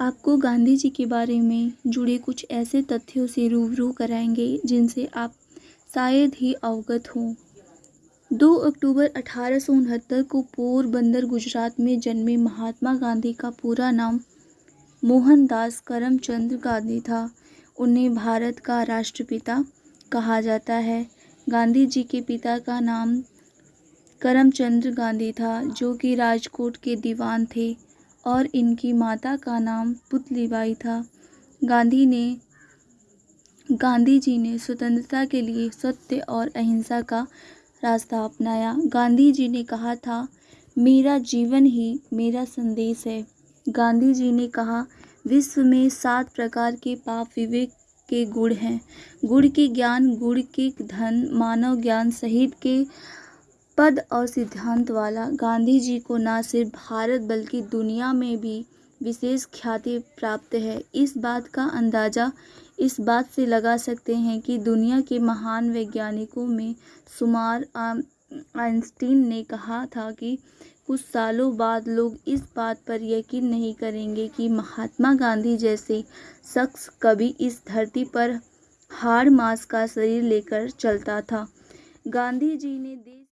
आपको गांधी जी के बारे में जुड़े कुछ ऐसे तथ्यों से रूबरू कराएँगे, जिनसे आप शायद ही अवगत हों। दो अक्टूबर अठारह सौ उनहत्तर को पोरबंदर गुजरात में जन्मे महात्मा गांधी का पूरा नाम मोहनदास करमचंद गांधी था। उन्हें भारत का राष्ट्रपिता कहा जाता है। गांधी जी के पिता का नाम करमचंद गांधी था, जो कि राजकोट के दीवान थे। और इनकी माता का नाम पुतलीबाई था। गांधी ने, गांधी जी ने स्वतंत्रता के लिए सत्य और अहिंसा का रास्ता अपनाया। गांधी जी ने कहा था, मेरा जीवन ही मेरा संदेश है। गांधी जी ने कहा, विश्व में सात प्रकार के पाप विवेक के गुण हैं। गुण के ज्ञान, गुण के धन, मानव ज्ञान सहित के पद और सिद्धांत वाला गांधी जी को न सिर्फ़ भारत बल्कि दुनिया में भी विशेष ख्याति प्राप्त है। इस बात का अंदाज़ा इस बात से लगा सकते हैं कि दुनिया के महान वैज्ञानिकों में शुमार आइंस्टीन ने कहा था कि कुछ सालों बाद लोग इस बात पर यकीन नहीं करेंगे कि महात्मा गांधी जैसे शख्स कभी इस धरती पर हाड़ मास का शरीर लेकर चलता था। गांधी जी ने देश